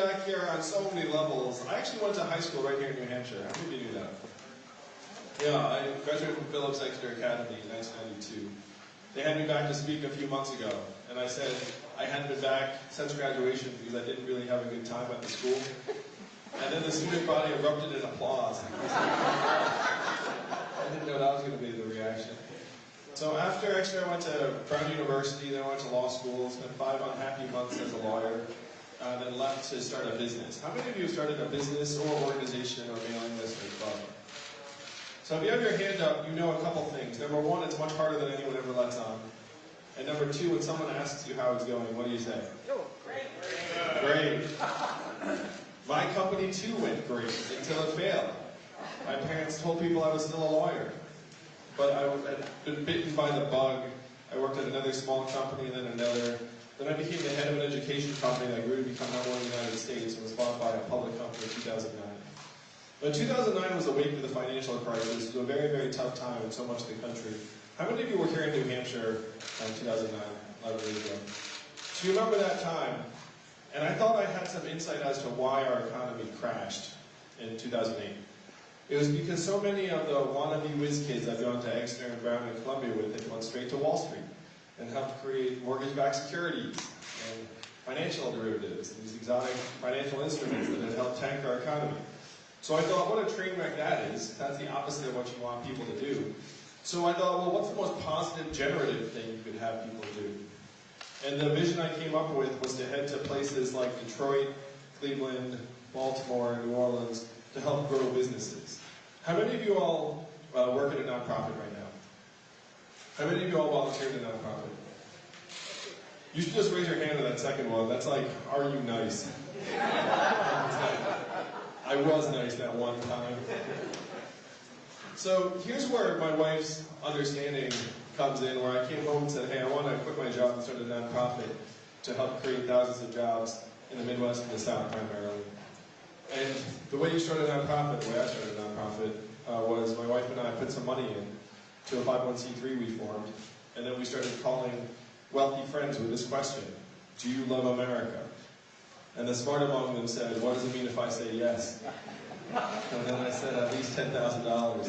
back here on so many levels. I actually went to high school right here in New Hampshire. How of you knew that? Yeah, I graduated from Phillips Exeter Academy in 1992. They had me back to speak a few months ago, and I said I hadn't been back since graduation because I didn't really have a good time at the school. And then the student body erupted in applause. I didn't know that was going to be the reaction. So after Exeter, I went to Brown University, then I went to law school, spent five unhappy months as a lawyer, uh, then left to start a business. How many of you have started a business or organization or mailing list or club? So if you have your hand up, you know a couple things. Number one, it's much harder than anyone ever lets on. And number two, when someone asks you how it's going, what do you say? Oh, great. Great. My company too went great until it failed. My parents told people I was still a lawyer. But I had been bitten by the bug. I worked at another small company and then another. Then I became the head of an education company that grew to become number one in the United States and was bought by a public company in 2009. But 2009 was the wake of the financial crisis. It was a very, very tough time in so much of the country. How many of you were here in New Hampshire in 2009, 11 years ago? So you remember that time. And I thought I had some insight as to why our economy crashed in 2008. It was because so many of the wannabe whiz kids I've gone to Exeter and Brown and Columbia with had gone straight to Wall Street and helped create mortgage-backed securities and financial derivatives these exotic financial instruments that had helped tank our economy. So I thought, what a train wreck that is. That's the opposite of what you want people to do. So I thought, well, what's the most positive, generative thing you could have people do? And the vision I came up with was to head to places like Detroit, Cleveland, Baltimore, New Orleans to help grow businesses. How many of you all uh, work at a nonprofit right now? How many of you all volunteer in a nonprofit? You should just raise your hand to that second one. That's like, are you nice? I was nice that one time. So here's where my wife's understanding comes in, where I came home and said, hey, I want to quit my job and start a nonprofit to help create thousands of jobs in the Midwest and the South primarily. And the way you start a nonprofit, the way I started a nonprofit, uh, was my wife and I put some money in to a 501c3 we formed, and then we started calling wealthy friends with this question, do you love America? And the smart among them said, what does it mean if I say yes? And then I said, at least $10,000.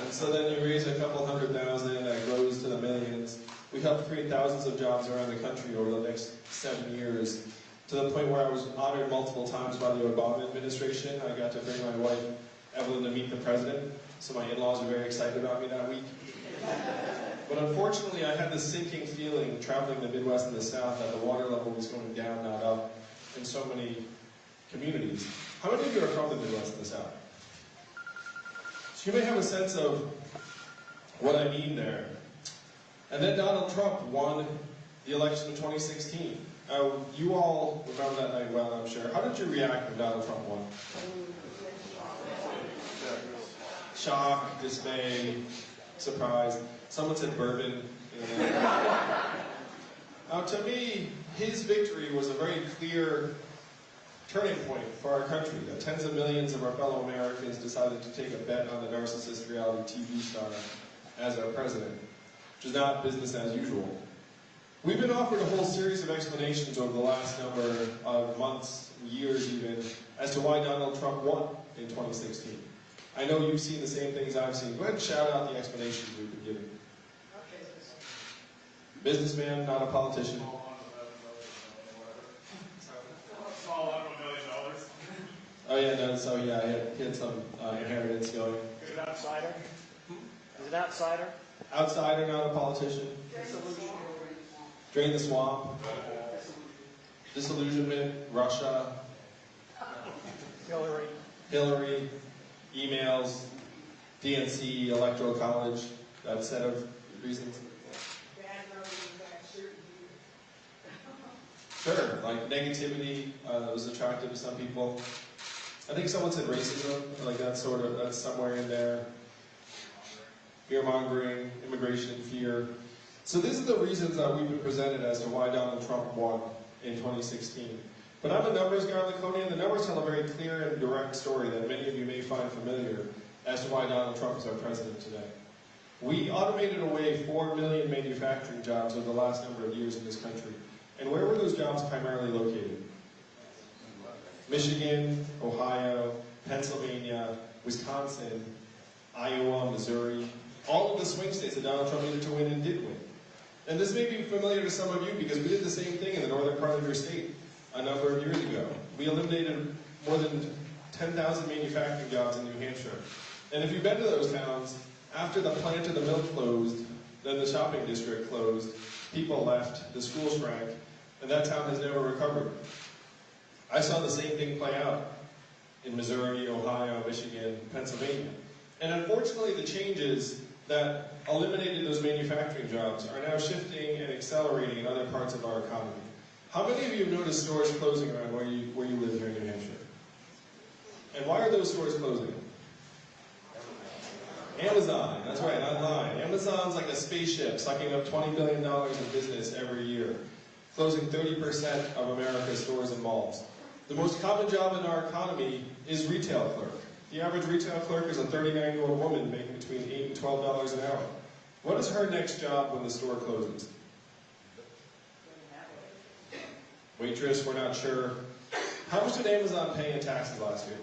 And so then you raise a couple hundred thousand, that grows to the millions. We helped create thousands of jobs around the country over the next seven years, to the point where I was honored multiple times by the Obama administration. I got to bring my wife, Evelyn, to meet the president, so my in-laws were very excited about me that week. But unfortunately, I had this sinking feeling traveling the Midwest and the South that the water level was going down, not up, in so many communities. How many of you are from the Midwest and the South? So you may have a sense of what I mean there. And then Donald Trump won the election of 2016. Uh, you all remember that night well, I'm sure. How did you react when Donald Trump won? Shock, dismay, surprise. Someone said bourbon. Uh, now, to me, his victory was a very clear turning point for our country. Tens of millions of our fellow Americans decided to take a bet on the narcissist reality TV star as our president, which is not business as usual. We've been offered a whole series of explanations over the last number of months, years even, as to why Donald Trump won in 2016. I know you've seen the same things I've seen. Go ahead and shout out the explanations we've been given. Businessman, not a politician. Oh yeah, no, so yeah, he had, had some uh, inheritance going. Is it outsider? Is it outsider? Outsider, not a politician. Drain the swamp. Disillusionment, Russia, Hillary? Hillary, emails, DNC, Electoral College, that set of reasons. Sure, like negativity uh, was attractive to some people. I think someone said racism, like that's sort of that's somewhere in there. Fear mongering, immigration fear. So these are the reasons that we've been presented as to why Donald Trump won in 2016. But I'm a numbers guy, Laconia, and the numbers tell a very clear and direct story that many of you may find familiar as to why Donald Trump is our president today. We automated away 4 million manufacturing jobs over the last number of years in this country. And where were those jobs primarily located? Michigan, Ohio, Pennsylvania, Wisconsin, Iowa, Missouri, all of the swing states that Donald Trump needed to win and did win. And this may be familiar to some of you because we did the same thing in the northern part of your state a number of years ago. We eliminated more than 10,000 manufacturing jobs in New Hampshire. And if you've been to those towns, after the plant of the mill closed, then the shopping district closed, people left, the school shrank, and that town has never recovered. I saw the same thing play out in Missouri, Ohio, Michigan, Pennsylvania. And unfortunately, the changes that eliminated those manufacturing jobs are now shifting and accelerating in other parts of our economy. How many of you have noticed stores closing around where you, where you live here in New Hampshire? And why are those stores closing? Amazon, that's right, online. Amazon's like a spaceship sucking up $20 billion in business every year, closing 30% of America's stores and malls. The most common job in our economy is retail clerk. The average retail clerk is a 39-year-old woman making between 8 and $12 an hour. What is her next job when the store closes? Waitress, we're not sure. How much did Amazon pay in taxes last year?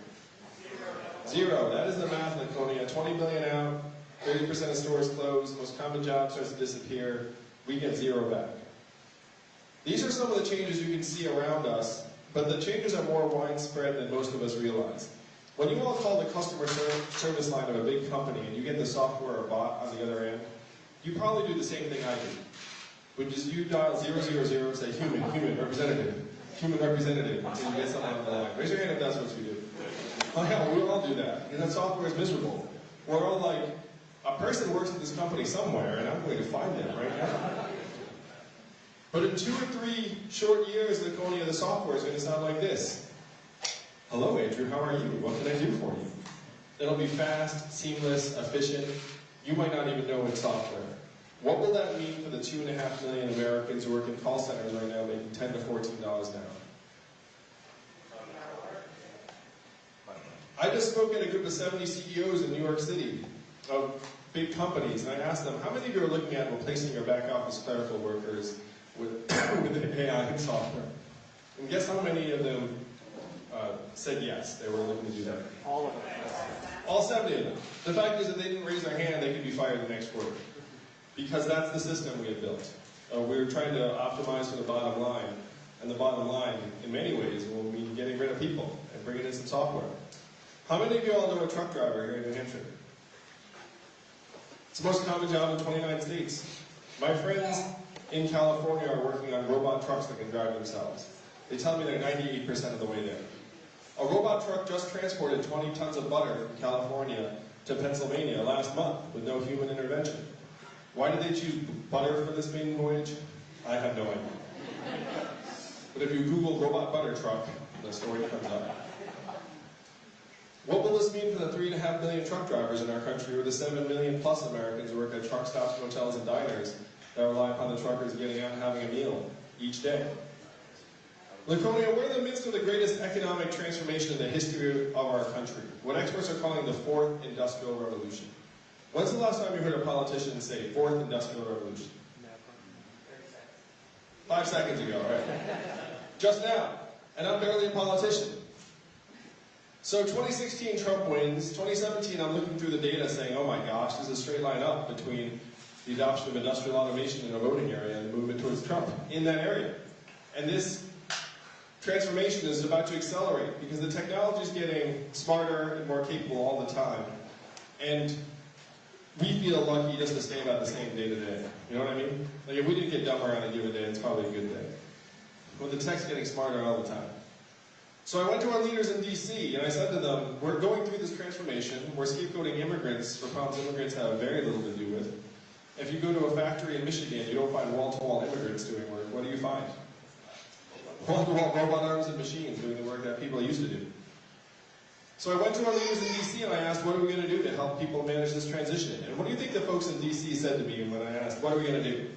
Zero. That is the math, Laconia. 20 billion out, 30% of stores closed, most common job starts to disappear. We get zero back. These are some of the changes you can see around us, but the changes are more widespread than most of us realize. When you all call the customer ser- service line of a big company and you get the software or bot on the other end, you probably do the same thing I do, which is you dial 000 and say human, human, representative, human representative, and you get someone on the line. Uh, raise your hand if that's what you do. Oh yeah, we all do that, because that software is miserable. We're all like, a person works at this company somewhere, and I'm going to find them right now. But in two or three short years, Laconia, the software is going to sound like this. Hello, Andrew, how are you? What can I do for you? It'll be fast, seamless, efficient. You might not even know it's software. What will that mean for the two and a half million Americans who work in call centers right now making 10 to $14 an hour? I just spoke at a group of 70 CEOs in New York City of big companies, and I asked them, how many of you are looking at replacing your back office clerical workers with, with AI and software? And guess how many of them uh, said yes, they were looking to do that? All of them. All 70 of them. The fact is that they didn't raise their hand, they could be fired the next quarter. Because that's the system we had built. Uh, we were trying to optimize for the bottom line, and the bottom line, in many ways, will mean getting rid of people and bringing in some software. How many of you all know a truck driver here in New Hampshire? It's the most common job in 29 states. My friends in California are working on robot trucks that can drive themselves. They tell me they're 98% of the way there. A robot truck just transported 20 tons of butter from California to Pennsylvania last month with no human intervention. Why did they choose butter for this maiden voyage? I have no idea. But if you Google robot butter truck, the story comes up. What will this mean for the three and a half million truck drivers in our country or the seven million plus Americans who work at truck stops, hotels, and diners that rely upon the truckers getting out and having a meal each day? Laconia, we're in the midst of the greatest economic transformation in the history of our country, what experts are calling the fourth industrial revolution. When's the last time you heard a politician say fourth industrial revolution? Five seconds ago, right? Just now. And I'm barely a politician. So 2016, Trump wins. 2017, I'm looking through the data saying, oh my gosh, there's a straight line up between the adoption of industrial automation in a voting area and the movement towards Trump in that area. And this transformation is about to accelerate because the technology is getting smarter and more capable all the time. And we feel lucky just to stay about the same day to day. You know what I mean? Like if we didn't get dumber on a given day, it's probably a good day. But the tech's getting smarter all the time. So I went to our leaders in DC and I said to them, we're going through this transformation, we're scapegoating immigrants for problems immigrants have very little to do with. If you go to a factory in Michigan, you don't find wall-to-wall immigrants doing work, what do you find? wall-to-wall robot arms and machines doing the work that people used to do. So I went to our leaders in DC and I asked, what are we going to do to help people manage this transition? And what do you think the folks in DC said to me when I asked, what are we going to do?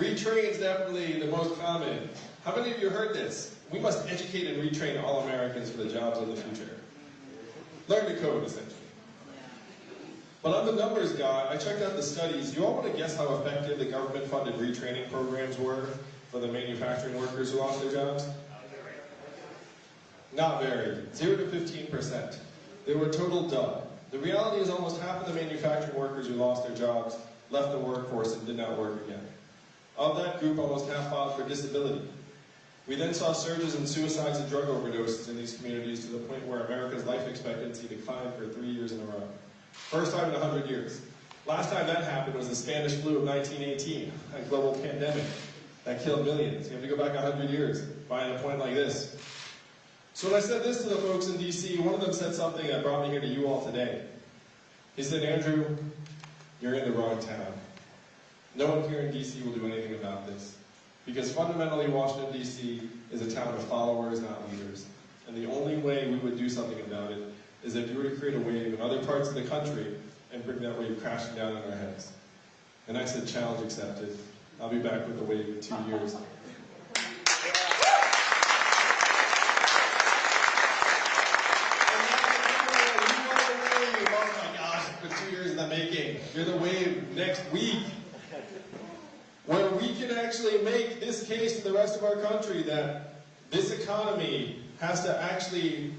Retrain is definitely the most common. How many of you heard this? We must educate and retrain all Americans for the jobs of the future. Learn to code, essentially. But I'm the numbers guy. I checked out the studies. You all want to guess how effective the government-funded retraining programs were for the manufacturing workers who lost their jobs? Not very. Zero to 15%. They were total dud. The reality is almost half of the manufacturing workers who lost their jobs left the workforce and did not work again. Of that group, almost half filed for disability. We then saw surges in suicides and drug overdoses in these communities to the point where America's life expectancy declined for three years in a row. First time in 100 years. Last time that happened was the Spanish flu of 1918, a global pandemic that killed millions. You have to go back 100 years, find a point like this. So when I said this to the folks in DC, one of them said something that brought me here to you all today. He said, Andrew, you're in the wrong town. No one here in DC will do anything about this. Because fundamentally, Washington, D.C. is a town of followers, not leaders. And the only way we would do something about it is if you were to create a wave in other parts of the country and bring that wave crashing down on our heads. And I said, challenge accepted. I'll be back with the wave in two years. Oh my gosh, for two years in the making. You're the wave next week where we can actually make this case to the rest of our country that this economy has to actually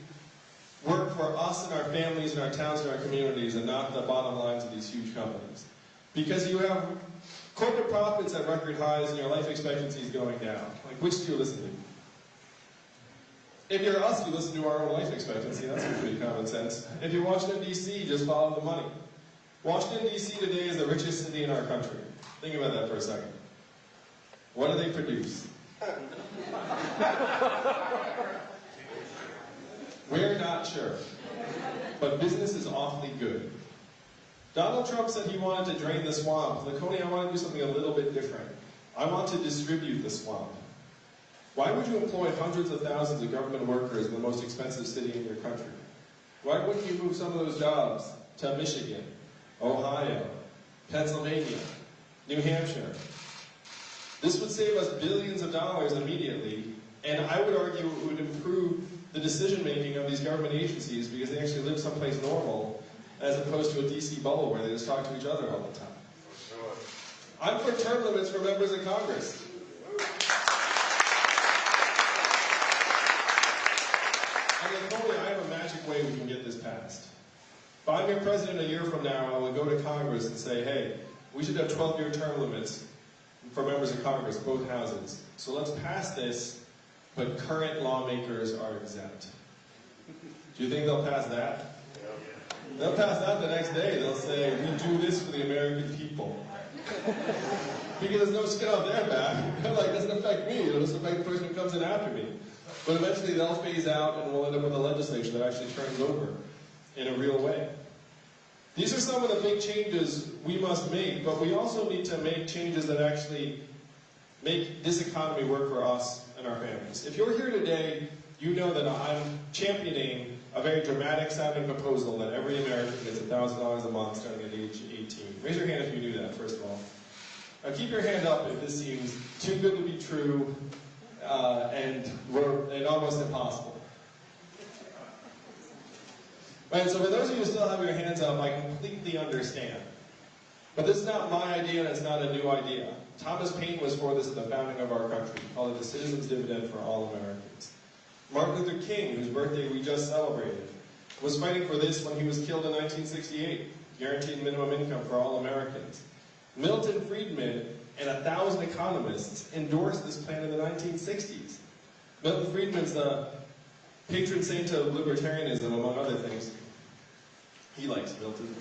work for us and our families and our towns and our communities and not the bottom lines of these huge companies. Because you have corporate profits at record highs and your life expectancy is going down. Like, which do you listen to? If you're us, you listen to our own life expectancy. That's pretty common sense. If you're Washington, D.C., just follow the money. Washington, D.C. today is the richest city in our country. Think about that for a second. What do they produce? We're not sure. But business is awfully good. Donald Trump said he wanted to drain the swamp. Laconia, I want to do something a little bit different. I want to distribute the swamp. Why would you employ hundreds of thousands of government workers in the most expensive city in your country? Why wouldn't you move some of those jobs to Michigan, Ohio, Pennsylvania, New Hampshire? This would save us billions of dollars immediately, and I would argue it would improve the decision making of these government agencies because they actually live someplace normal as opposed to a DC bubble where they just talk to each other all the time. I'm for term limits for members of Congress. And Laconia, I have a magic way we can get this passed. If I'm your president a year from now, I will go to Congress and say, hey, we should have 12-year term limits for members of Congress, both houses. So let's pass this, but current lawmakers are exempt. Do you think they'll pass that? They'll pass that the next day. They'll say, we do this for the American people. because there's no skin off their back. They're like, it doesn't affect me. It'll just affect the person who comes in after me. But eventually they'll phase out and we'll end up with a legislature that actually turns over in a real way. These are some of the big changes we must make, but we also need to make changes that actually make this economy work for us and our families. If you're here today, you know that I'm championing a very dramatic sounding proposal that every American gets $1,000 a month starting at age 18. Raise your hand if you knew that, first of all. Now keep your hand up if this seems too good to be true uh, and, and almost impossible. Right, so for those of you who still have your hands up, I completely understand. But this is not my idea and it's not a new idea. Thomas Paine was for this at the founding of our country, called it the Citizens Dividend for all Americans. Martin Luther King, whose birthday we just celebrated, was fighting for this when he was killed in 1968, guaranteed minimum income for all Americans. Milton Friedman and a thousand economists endorsed this plan in the 1960s. Milton Friedman's the patron saint of libertarianism, among other things. He likes Milton.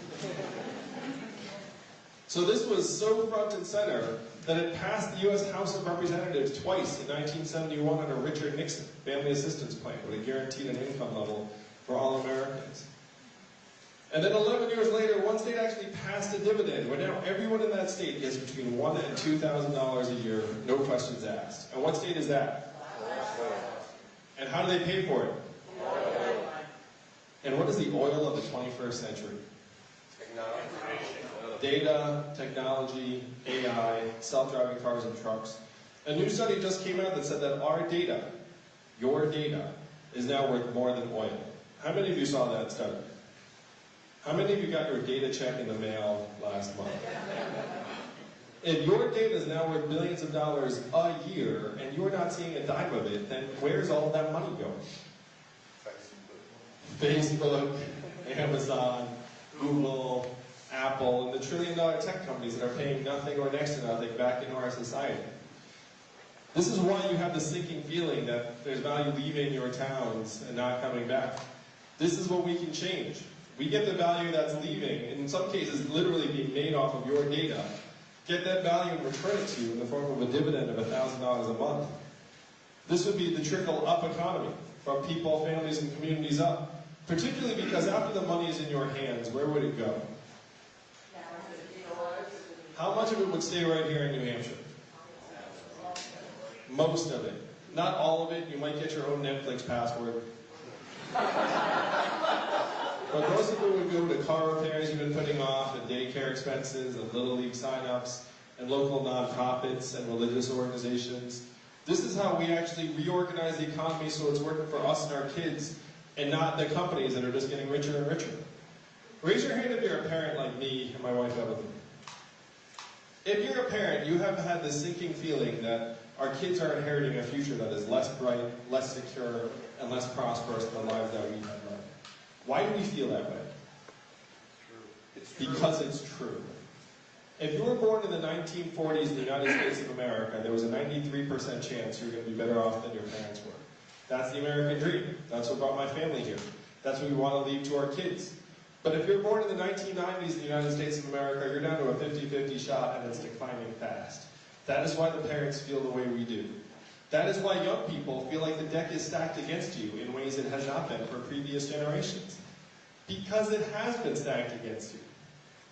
So this was so front and center that it passed the U.S. House of Representatives twice in 1971 under Richard Nixon Family Assistance Plan, where they guaranteed an income level for all Americans. And then 11 years later, one state actually passed a dividend where now everyone in that state gets between one and two thousand dollars a year, no questions asked. And what state is that? And how do they pay for it? And what is the oil of the 21st century? Data, technology, AI, self-driving cars and trucks. A new study just came out that said that our data, your data, is now worth more than oil. How many of you saw that study? How many of you got your data check in the mail last month? If your data is now worth billions of dollars a year and you're not seeing a dime of it, then where's all that money going? Facebook, Amazon, Google, Apple, and the trillion dollar tech companies that are paying nothing or next to nothing back into our society. This is why you have the sinking feeling that there's value leaving your towns and not coming back. This is what we can change. We get the value that's leaving, in some cases literally being made off of your data, get that value and return it to you in the form of a dividend of $1,000 a month. This would be the trickle up economy from people, families, and communities up. Particularly because after the money is in your hands, where would it go? How much of it would stay right here in New Hampshire? Most of it. Not all of it. You might get your own Netflix password. But most of it would go to car repairs you've been putting off, and daycare expenses, and Little League signups, and local nonprofits and religious organizations. This is how we actually reorganize the economy so it's working for us and our kids, and not the companies that are just getting richer and richer. Raise your hand if you're a parent like me and my wife Evelyn. If you're a parent, you have had this sinking feeling that our kids are inheriting a future that is less bright, less secure, and less prosperous than the lives that we had. Why do we feel that way? Because it's true. If you were born in the 1940s in the United States of America, there was a 93% chance you were going to be better off than your parents were. That's the American dream. That's what brought my family here. That's what we want to leave to our kids. But if you're born in the 1990s in the United States of America, you're down to a 50-50 shot and it's declining fast. That is why the parents feel the way we do. That is why young people feel like the deck is stacked against you in ways it has not been for previous generations. Because it has been stacked against you.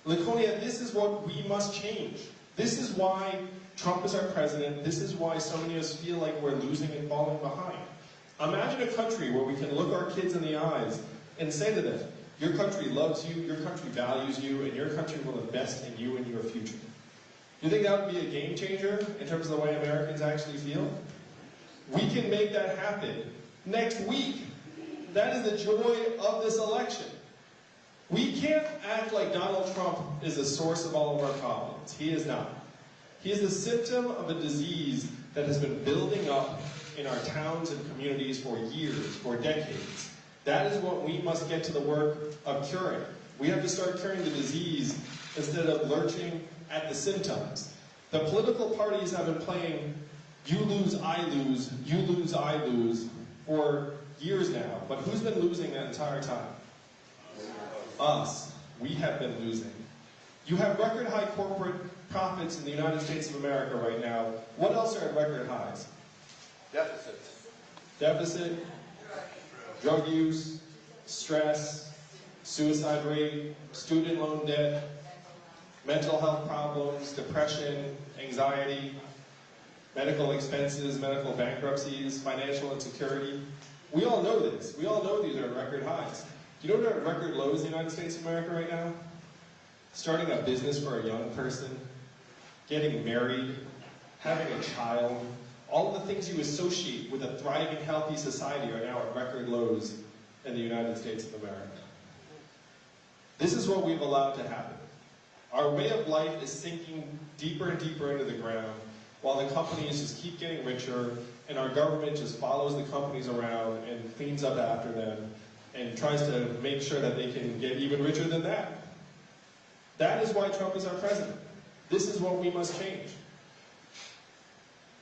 Laconia, this is what we must change. This is why Trump is our president. This is why so many of us feel like we're losing and falling behind. Imagine a country where we can look our kids in the eyes and say to them, your country loves you, your country values you, and your country will invest in you and your future. Do you think that would be a game changer in terms of the way Americans actually feel? We can make that happen next week. That is the joy of this election. We can't act like Donald Trump is the source of all of our problems. He is not. He is the symptom of a disease that has been building up in our towns and communities for years, for decades. That is what we must get to the work of curing. We have to start curing the disease instead of lurching at the symptoms. The political parties have been playing you lose, I lose, you lose, I lose for years now. But who's been losing that entire time? Us. We have been losing. You have record high corporate profits in the United States of America right now. What else are at record highs? Deficits. Deficit, drug use, stress, suicide rate, student loan debt, mental health problems, depression, anxiety, medical expenses, medical bankruptcies, financial insecurity. We all know this. We all know these are record highs. Do you know what are at record lows in the United States of America right now? Starting a business for a young person, getting married, having a child, all the things you associate with a thriving, healthy society are now at record lows in the United States of America. This is what we've allowed to happen. Our way of life is sinking deeper and deeper into the ground, while the companies just keep getting richer, and our government just follows the companies around and cleans up after them, and tries to make sure that they can get even richer than that. That is why Trump is our president. This is what we must change.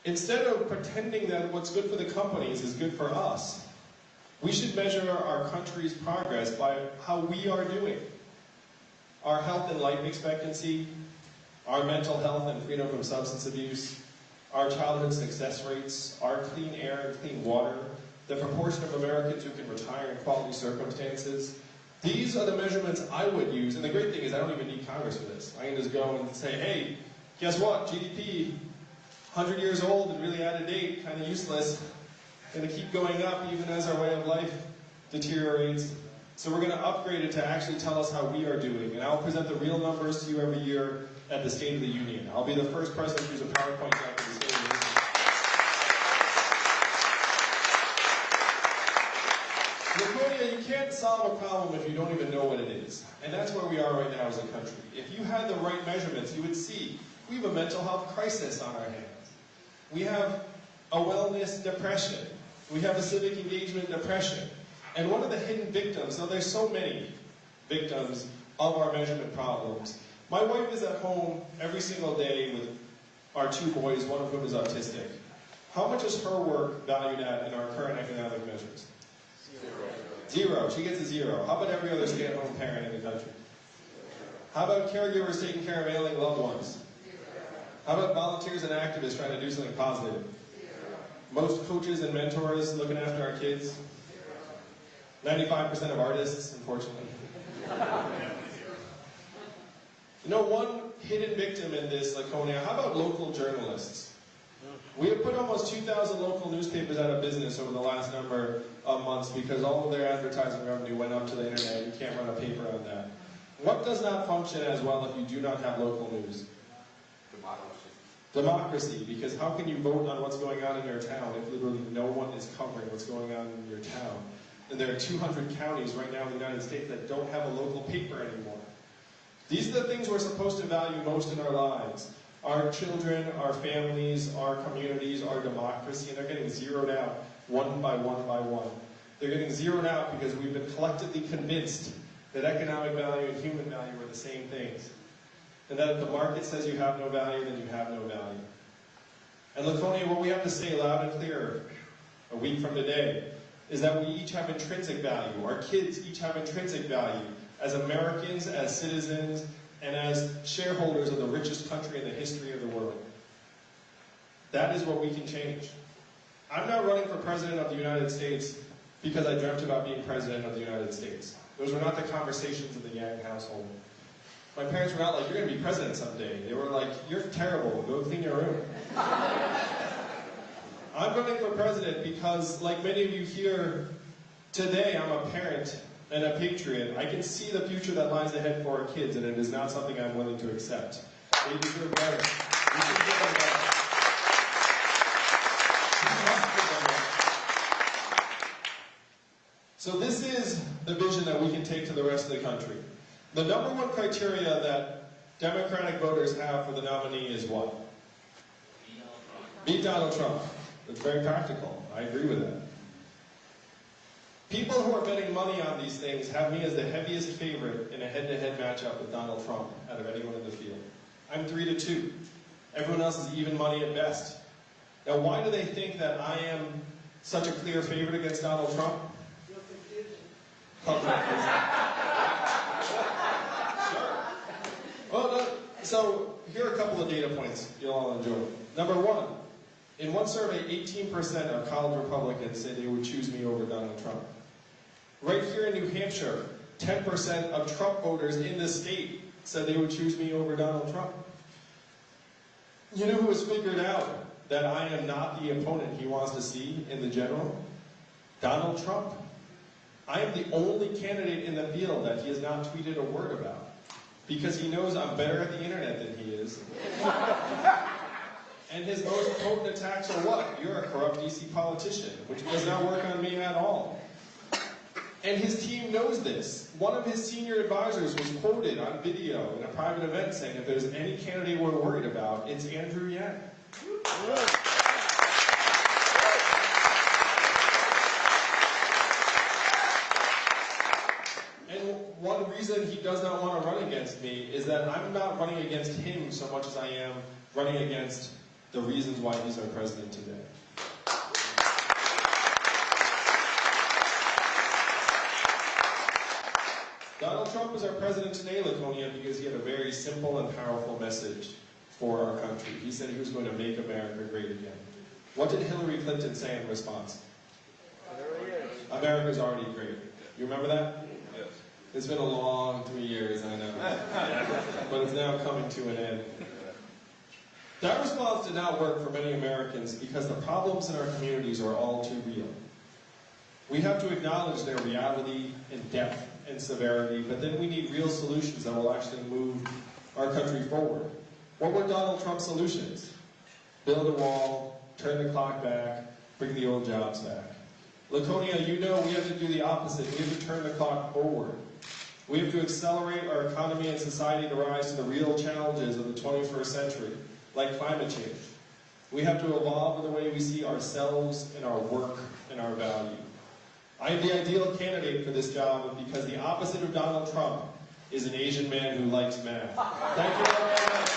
Instead of pretending that what's good for the companies is good for us, we should measure our country's progress by how we are doing. Our health and life expectancy, our mental health and freedom from substance abuse, our childhood success rates, our clean air and clean water, the proportion of Americans who can retire in quality circumstances, These are the measurements I would use, and the great thing is I don't even need Congress for this. I can just go and say, hey, guess what? GDP, 100 years old and really out of date, kind of useless, going to keep going up even as our way of life deteriorates. So we're going to upgrade it to actually tell us how we are doing, and I'll present the real numbers to you every year at the State of the Union. I'll be the first president to use a PowerPoint deck at the State of the Union. Laconia, you can't solve a problem if you don't even know what it is. And that's where we are right now as a country. If you had the right measurements, you would see we have a mental health crisis on our hands. We have a wellness depression. We have a civic engagement depression. And one of the hidden victims, now there's so many victims of our measurement problems. My wife is at home every single day with our two boys, one of whom is autistic. How much is her work valued at in our current economic measures? Zero. zero. She gets a zero. How about every other stay-at-home parent in the country? How about caregivers taking care of ailing loved ones? How about volunteers and activists trying to do something positive? Most coaches and mentors looking after our kids? 95% of artists, unfortunately. You know, one hidden victim in this, Laconia, how about local journalists? We have put almost 2,000 local newspapers out of business over the last number of months because all of their advertising revenue went up to the internet. You can't run a paper on that. What does not function as well if you do not have local news? Democracy. Democracy, because how can you vote on what's going on in your town if literally no one is covering what's going on in your town? And there are 200 counties right now in the United States that don't have a local paper anymore. These are the things we're supposed to value most in our lives. Our children, our families, our communities, our democracy, and they're getting zeroed out one by one by one. They're getting zeroed out because we've been collectively convinced that economic value and human value are the same things. And that if the market says you have no value, then you have no value. And Laconia, what we have to say loud and clear a week from today is that we each have intrinsic value. Our kids each have intrinsic value as Americans, as citizens, and as shareholders of the richest country in the history of the world. That is what we can change. I'm not running for president of the United States because I dreamt about being president of the United States. Those were not the conversations in the Yang household. My parents were not like, you're going to be president someday. They were like, you're terrible, go clean your room. I'm running for president because, like many of you here today, I'm a parent and a patriot. I can see the future that lies ahead for our kids, and it is not something I'm willing to accept. They deserve better. We give them better. So this is the vision that we can take to the rest of the country. The number one criteria that Democratic voters have for the nominee is what? Beat Donald Trump. It's very practical. I agree with that. People who are betting money on these things have me as the heaviest favorite in a head-to-head matchup with Donald Trump out of anyone in the field. I'm three to two. Everyone else is even money at best. Now, why do they think that I am such a clear favorite against Donald Trump? Public Sure. Well, so here are a couple of data points you'll all enjoy. Number one, in one survey, 18% of college Republicans say they would choose me over Donald Trump. Right here in New Hampshire, 10% of Trump voters in the state said they would choose me over Donald Trump. You know who has figured out that I am not the opponent he wants to see in the general? Donald Trump. I am the only candidate in the field that he has not tweeted a word about. Because he knows I'm better at the internet than he is. And his most potent attacks are what? You're a corrupt DC politician, which does not work on me at all. And his team knows this. One of his senior advisors was quoted on video in a private event saying, if there's any candidate we're worried about, it's Andrew Yang. And one reason he does not want to run against me is that I'm not running against him so much as I am running against the reasons why he's our president today. Donald Trump is our president today, Laconia, because he had a very simple and powerful message for our country. He said he was going to make America great again. What did Hillary Clinton say in response? There he is. America's already great. You remember that? Yes. It's been a long three years, I know. but it's now coming to an end. That response did not work for many Americans because the problems in our communities are all too real. We have to acknowledge their reality and depth and severity, but then we need real solutions that will actually move our country forward. What were Donald Trump's solutions? Build a wall, turn the clock back, bring the old jobs back. Laconia, you know we have to do the opposite. We have to turn the clock forward. We have to accelerate our economy and society to rise to the real challenges of the 21st century, like climate change. We have to evolve in the way we see ourselves and our work and our value. I am the ideal candidate for this job because the opposite of Donald Trump is an Asian man who likes math. Thank you.